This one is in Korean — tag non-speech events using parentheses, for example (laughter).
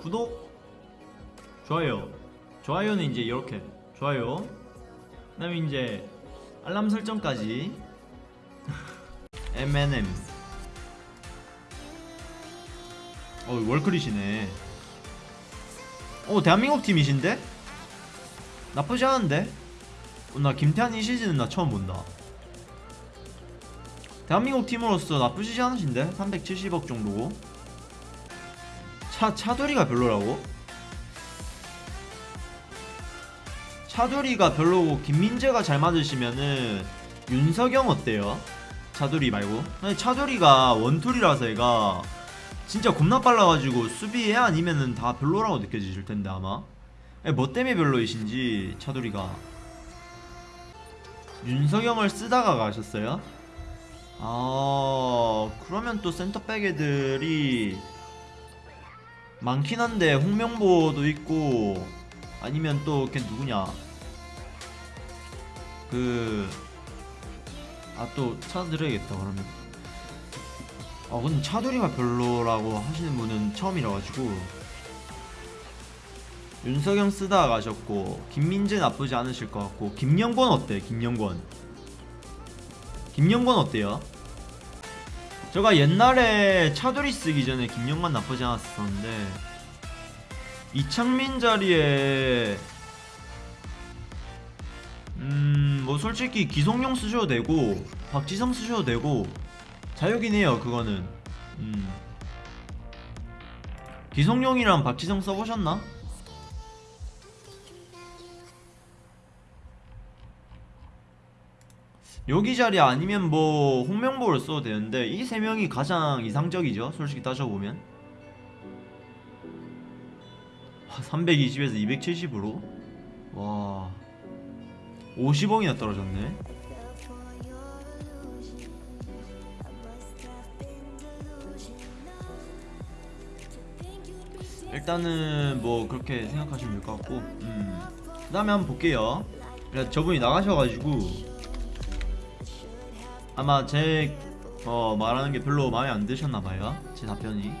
구독 좋아요. 좋아요는 이제 이렇게. 좋아요. 그 다음에 이제 알람 설정까지. (laughs) M&M 어 월클이시네. 어 대한민국 팀이신데? 나쁘지 않은데? 어, 나 김태환 이 시즌은 나 처음 본다. 대한민국 팀으로서 나쁘지 않으신데? 370억 정도고 차, 차돌이가 별로라고? 차돌이가 별로고 김민재가 잘 맞으시면은 윤석영 어때요? 차돌이 말고 아니 차돌이가 원툴이라서 얘가 진짜 겁나 빨라가지고 수비에 아니면은 다 별로라고 느껴지실 텐데 아마 아니, 뭐 때문에 별로이신지 차돌이가 윤석영을 쓰다가 가셨어요? 아 그러면 또 센터백 애들이 많긴 한데 홍명보도 있고 아니면 또 걔 누구냐? 그 아 또 찾아드려야겠다 그러면. 아 근데 차돌이가 별로라고 하시는 분은 처음이라 가지고. 윤석영 쓰다가 가셨고 김민재 나쁘지 않으실 것 같고 김영권 어때 김영권? 김영권 어때요? 제가 옛날에 차돌이 쓰기 전에 김영권 나쁘지 않았었는데 이창민 자리에 음 뭐 솔직히 기성용 쓰셔도 되고 박지성 쓰셔도 되고 자유긴 해요 그거는 음 기성용이랑 박지성 써보셨나? 여기 자리 아니면 뭐 홍명보를 써도 되는데 이 세 명이 가장 이상적이죠 솔직히 따져보면. 320에서 270으로? 와 50억이나 떨어졌네. 일단은 뭐 그렇게 생각하시면 될 것 같고 음. 그 다음에 한번 볼게요. 그래, 저분이 나가셔가지고 아마 제 어, 말하는 게 별로 마음에 안 드셨나봐요. 제 답변이.